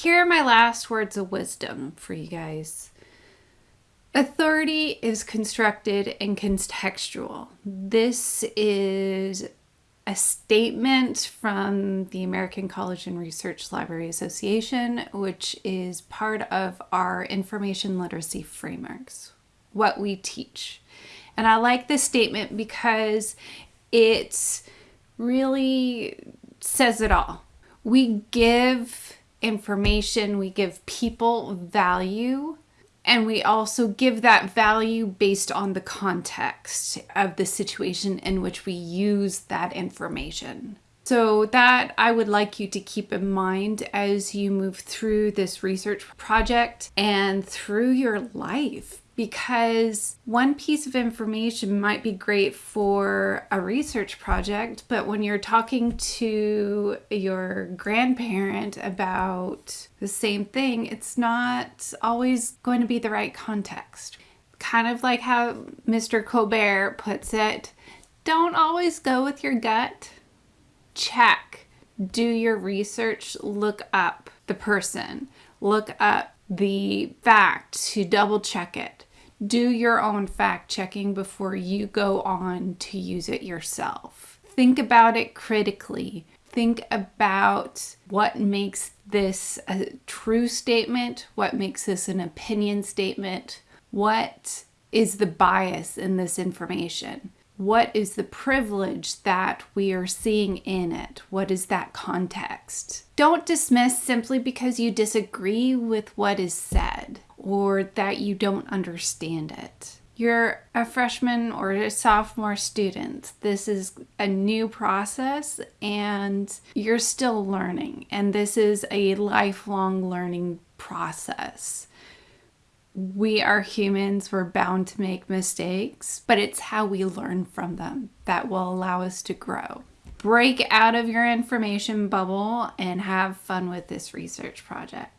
Here are my last words of wisdom for you guys. Authority is constructed and contextual. This is a statement from the American College and Research Library Association, which is part of our information literacy frameworks, what we teach. And I like this statement because it really says it all. We give information, we give people value and we also give that value based on the context of the situation in which we use that information. So, that I would like you to keep in mind as you move through this research project and through your life because one piece of information might be great for a research project, but when you're talking to your grandparent about the same thing, it's not always going to be the right context. Kind of like how Mr. Colbert puts it don't always go with your gut. Check. Do your research, look up the person, look up the fact to double check it do your own fact checking before you go on to use it yourself. Think about it critically. Think about what makes this a true statement, what makes this an opinion statement, what is the bias in this information. What is the privilege that we are seeing in it? What is that context? Don't dismiss simply because you disagree with what is said or that you don't understand it. You're a freshman or a sophomore student. This is a new process and you're still learning, and this is a lifelong learning process we are humans, we're bound to make mistakes, but it's how we learn from them that will allow us to grow. Break out of your information bubble and have fun with this research project.